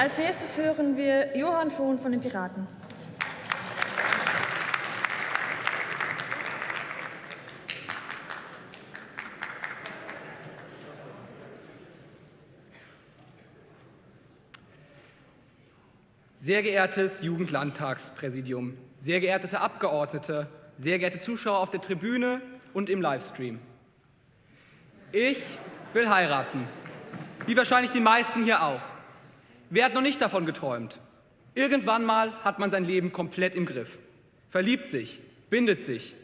Als nächstes hören wir Johann Frohn von den Piraten. Sehr geehrtes Jugendlandtagspräsidium, sehr geehrte Abgeordnete, sehr geehrte Zuschauer auf der Tribüne und im Livestream. Ich will heiraten, wie wahrscheinlich die meisten hier auch. Wer hat noch nicht davon geträumt? Irgendwann mal hat man sein Leben komplett im Griff, verliebt sich, bindet sich,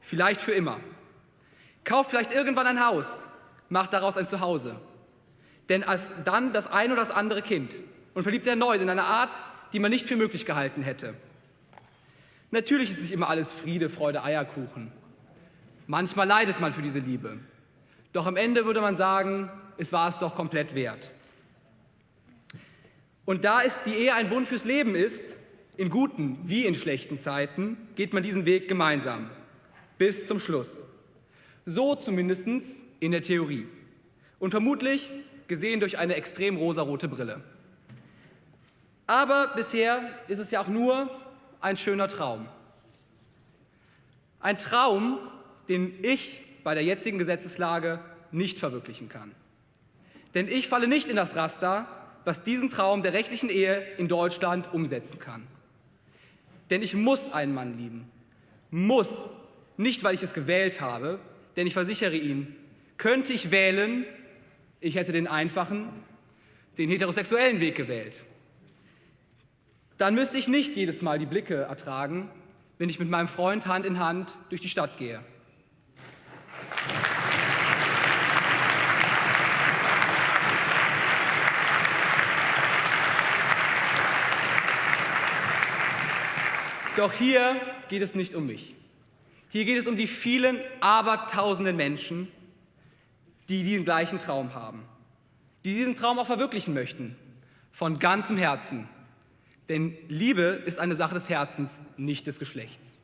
vielleicht für immer, kauft vielleicht irgendwann ein Haus, macht daraus ein Zuhause, denn als dann das ein oder das andere Kind und verliebt sich erneut in eine Art, die man nicht für möglich gehalten hätte. Natürlich ist nicht immer alles Friede, Freude, Eierkuchen. Manchmal leidet man für diese Liebe. Doch am Ende würde man sagen, es war es doch komplett wert. Und da es die Ehe ein Bund fürs Leben ist, in guten wie in schlechten Zeiten, geht man diesen Weg gemeinsam. Bis zum Schluss. So zumindest in der Theorie. Und vermutlich gesehen durch eine extrem rosarote Brille. Aber bisher ist es ja auch nur ein schöner Traum. Ein Traum, den ich bei der jetzigen Gesetzeslage nicht verwirklichen kann. Denn ich falle nicht in das Raster, was diesen Traum der rechtlichen Ehe in Deutschland umsetzen kann. Denn ich muss einen Mann lieben. Muss. Nicht, weil ich es gewählt habe, denn ich versichere Ihnen, könnte ich wählen, ich hätte den einfachen, den heterosexuellen Weg gewählt dann müsste ich nicht jedes Mal die Blicke ertragen, wenn ich mit meinem Freund Hand in Hand durch die Stadt gehe. Doch hier geht es nicht um mich. Hier geht es um die vielen, abertausenden Menschen, die diesen gleichen Traum haben, die diesen Traum auch verwirklichen möchten, von ganzem Herzen. Denn Liebe ist eine Sache des Herzens, nicht des Geschlechts.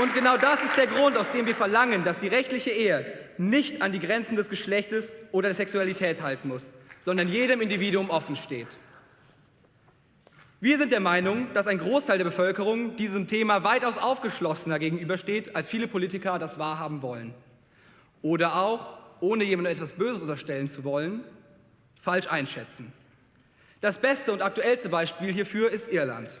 Und genau das ist der Grund, aus dem wir verlangen, dass die rechtliche Ehe nicht an die Grenzen des Geschlechtes oder der Sexualität halten muss, sondern jedem Individuum offen steht. Wir sind der Meinung, dass ein Großteil der Bevölkerung diesem Thema weitaus aufgeschlossener gegenübersteht, als viele Politiker das wahrhaben wollen. Oder auch, ohne jemandem etwas Böses unterstellen zu wollen, falsch einschätzen. Das beste und aktuellste Beispiel hierfür ist Irland,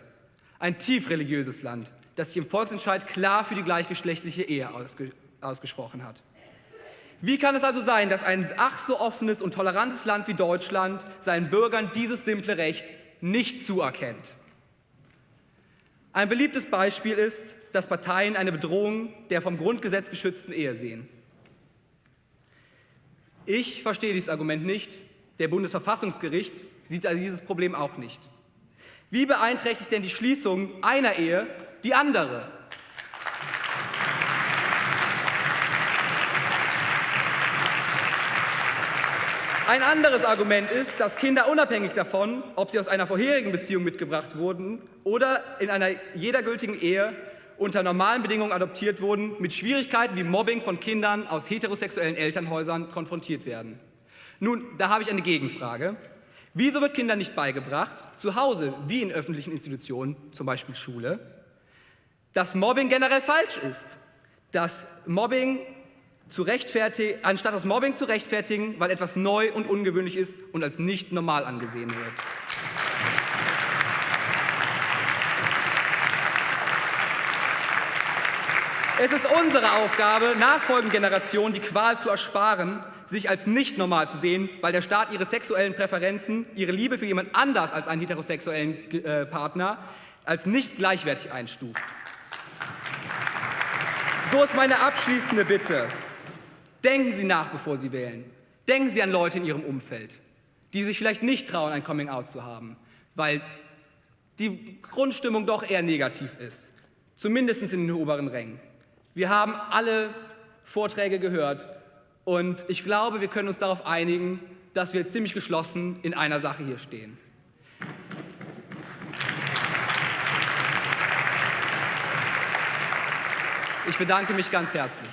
ein tief religiöses Land, das sich im Volksentscheid klar für die gleichgeschlechtliche Ehe ausge ausgesprochen hat. Wie kann es also sein, dass ein ach so offenes und tolerantes Land wie Deutschland seinen Bürgern dieses simple Recht nicht zuerkennt. Ein beliebtes Beispiel ist, dass Parteien eine Bedrohung der vom Grundgesetz geschützten Ehe sehen. Ich verstehe dieses Argument nicht. Der Bundesverfassungsgericht sieht also dieses Problem auch nicht. Wie beeinträchtigt denn die Schließung einer Ehe die andere? Ein anderes Argument ist, dass Kinder unabhängig davon, ob sie aus einer vorherigen Beziehung mitgebracht wurden oder in einer jeder gültigen Ehe unter normalen Bedingungen adoptiert wurden, mit Schwierigkeiten wie Mobbing von Kindern aus heterosexuellen Elternhäusern konfrontiert werden. Nun, da habe ich eine Gegenfrage. Wieso wird Kindern nicht beigebracht, zu Hause wie in öffentlichen Institutionen, zum Beispiel Schule, dass Mobbing generell falsch ist, dass Mobbing zu rechtfertigen, anstatt das Mobbing zu rechtfertigen, weil etwas neu und ungewöhnlich ist und als nicht normal angesehen wird. Es ist unsere Aufgabe, nachfolgenden Generationen die Qual zu ersparen, sich als nicht normal zu sehen, weil der Staat ihre sexuellen Präferenzen, ihre Liebe für jemand anders als einen heterosexuellen äh, Partner als nicht gleichwertig einstuft. So ist meine abschließende Bitte. Denken Sie nach, bevor Sie wählen. Denken Sie an Leute in Ihrem Umfeld, die sich vielleicht nicht trauen, ein Coming-out zu haben, weil die Grundstimmung doch eher negativ ist, zumindest in den oberen Rängen. Wir haben alle Vorträge gehört und ich glaube, wir können uns darauf einigen, dass wir ziemlich geschlossen in einer Sache hier stehen. Ich bedanke mich ganz herzlich.